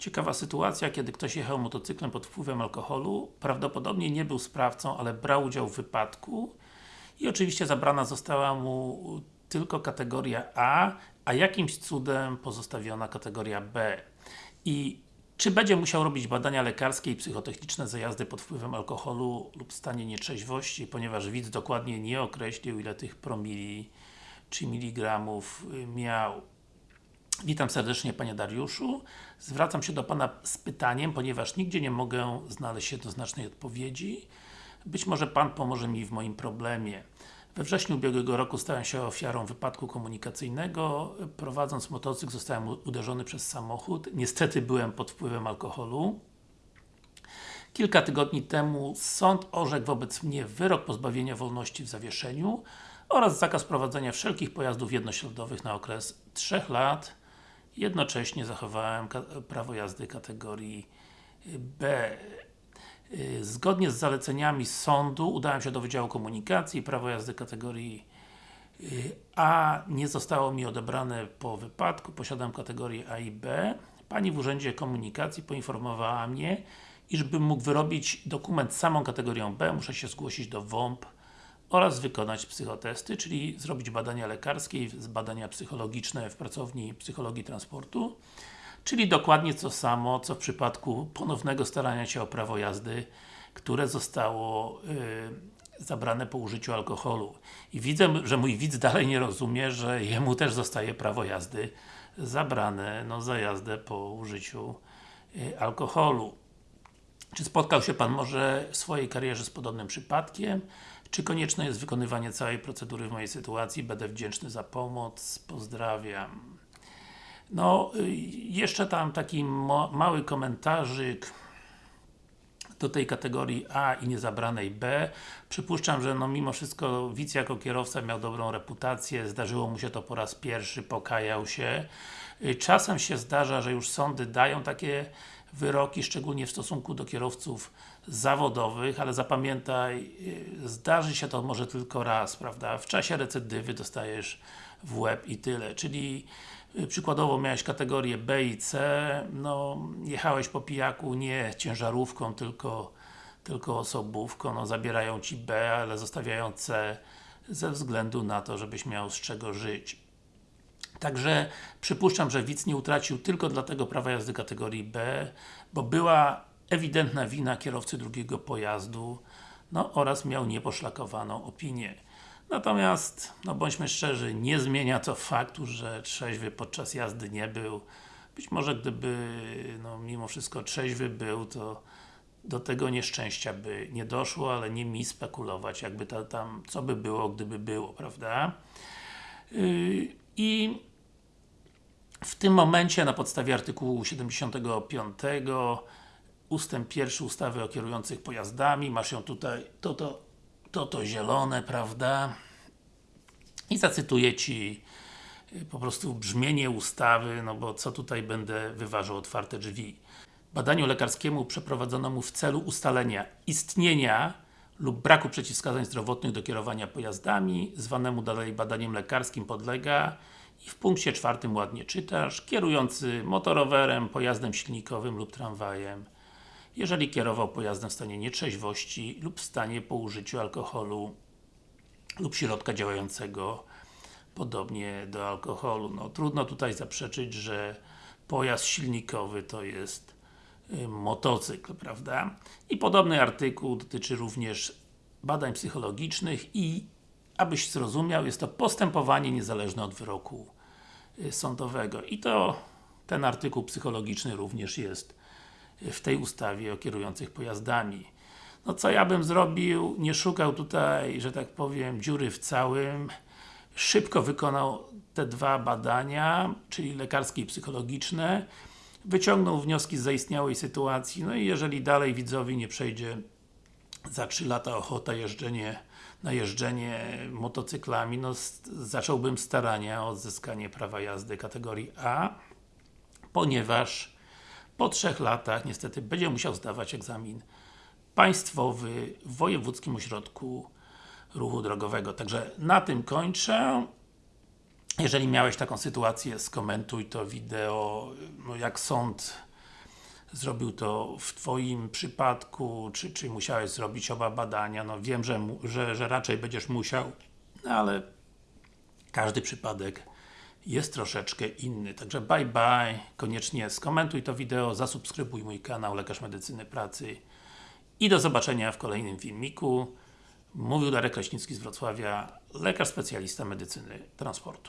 Ciekawa sytuacja, kiedy ktoś jechał motocyklem pod wpływem alkoholu, prawdopodobnie nie był sprawcą, ale brał udział w wypadku i oczywiście zabrana została mu tylko kategoria A, a jakimś cudem pozostawiona kategoria B. I czy będzie musiał robić badania lekarskie i psychotechniczne za jazdę pod wpływem alkoholu lub stanie nietrzeźwości, ponieważ widz dokładnie nie określił ile tych promili czy miligramów miał. Witam serdecznie Panie Dariuszu. Zwracam się do Pana z pytaniem, ponieważ nigdzie nie mogę znaleźć jednoznacznej odpowiedzi. Być może Pan pomoże mi w moim problemie. We wrześniu ubiegłego roku stałem się ofiarą wypadku komunikacyjnego. Prowadząc motocykl zostałem uderzony przez samochód. Niestety byłem pod wpływem alkoholu. Kilka tygodni temu sąd orzekł wobec mnie wyrok pozbawienia wolności w zawieszeniu oraz zakaz prowadzenia wszelkich pojazdów jednośladowych na okres 3 lat. Jednocześnie zachowałem prawo jazdy kategorii B. Zgodnie z zaleceniami sądu udałem się do Wydziału Komunikacji, prawo jazdy kategorii A nie zostało mi odebrane po wypadku, posiadam kategorię A i B. Pani w Urzędzie Komunikacji poinformowała mnie, iż bym mógł wyrobić dokument z samą kategorią B, muszę się zgłosić do WOMP oraz wykonać psychotesty, czyli zrobić badania lekarskie i badania psychologiczne w pracowni psychologii transportu czyli dokładnie to samo, co w przypadku ponownego starania się o prawo jazdy, które zostało yy, zabrane po użyciu alkoholu. I widzę, że mój widz dalej nie rozumie, że jemu też zostaje prawo jazdy zabrane no, za jazdę po użyciu yy, alkoholu. Czy spotkał się Pan może w swojej karierze z podobnym przypadkiem? Czy konieczne jest wykonywanie całej procedury w mojej sytuacji? Będę wdzięczny za pomoc. Pozdrawiam. No, y, jeszcze tam taki mały komentarzyk do tej kategorii A i niezabranej B. Przypuszczam, że no mimo wszystko widz jako kierowca miał dobrą reputację, zdarzyło mu się to po raz pierwszy, pokajał się. Y, czasem się zdarza, że już sądy dają takie wyroki, szczególnie w stosunku do kierowców zawodowych, ale zapamiętaj, y, zdarzy się to może tylko raz, prawda? W czasie recydywy dostajesz w łeb i tyle, czyli y, przykładowo miałeś kategorię B i C, no jechałeś po pijaku nie ciężarówką, tylko, tylko osobówką, no zabierają Ci B, ale zostawiają C ze względu na to, żebyś miał z czego żyć. Także przypuszczam, że widz nie utracił tylko dlatego prawa jazdy kategorii B, bo była ewidentna wina kierowcy drugiego pojazdu no oraz miał nieposzlakowaną opinię. Natomiast, no bądźmy szczerzy, nie zmienia to faktu, że trzeźwy podczas jazdy nie był. Być może gdyby, no mimo wszystko trzeźwy był, to do tego nieszczęścia by nie doszło, ale nie mi spekulować, jakby ta, tam, co by było, gdyby było, prawda? Yy, I w tym momencie, na podstawie artykułu 75 ustęp 1 ustawy o kierujących pojazdami, masz ją tutaj, to, to, to, to zielone, prawda? I zacytuję Ci y, po prostu brzmienie ustawy, no bo co tutaj będę wyważał otwarte drzwi. Badaniu lekarskiemu przeprowadzonemu w celu ustalenia istnienia lub braku przeciwwskazań zdrowotnych do kierowania pojazdami, zwanemu dalej badaniem lekarskim podlega i w punkcie czwartym ładnie czytasz, kierujący motorowerem, pojazdem silnikowym lub tramwajem jeżeli kierował pojazdem w stanie nietrzeźwości lub w stanie po użyciu alkoholu lub środka działającego podobnie do alkoholu. No, trudno tutaj zaprzeczyć, że pojazd silnikowy to jest y, motocykl, prawda? I podobny artykuł dotyczy również badań psychologicznych i abyś zrozumiał, jest to postępowanie niezależne od wyroku y, sądowego. I to ten artykuł psychologiczny również jest w tej ustawie o kierujących pojazdami. No co ja bym zrobił? Nie szukał tutaj, że tak powiem, dziury w całym. Szybko wykonał te dwa badania, czyli lekarskie i psychologiczne. Wyciągnął wnioski z zaistniałej sytuacji, no i jeżeli dalej widzowi nie przejdzie za 3 lata ochota jeżdżenie, na jeżdżenie motocyklami, no zacząłbym starania o odzyskanie prawa jazdy kategorii A, ponieważ po trzech latach niestety będzie musiał zdawać egzamin państwowy w Wojewódzkim Ośrodku Ruchu Drogowego. Także na tym kończę. Jeżeli miałeś taką sytuację, skomentuj to wideo, no jak sąd zrobił to w Twoim przypadku, czy, czy musiałeś zrobić oba badania, no wiem, że, że, że raczej będziesz musiał, no ale każdy przypadek jest troszeczkę inny. Także bye bye, koniecznie skomentuj to wideo, zasubskrybuj mój kanał Lekarz Medycyny Pracy i do zobaczenia w kolejnym filmiku. Mówił Darek Kraśnicki z Wrocławia, lekarz specjalista medycyny transportu.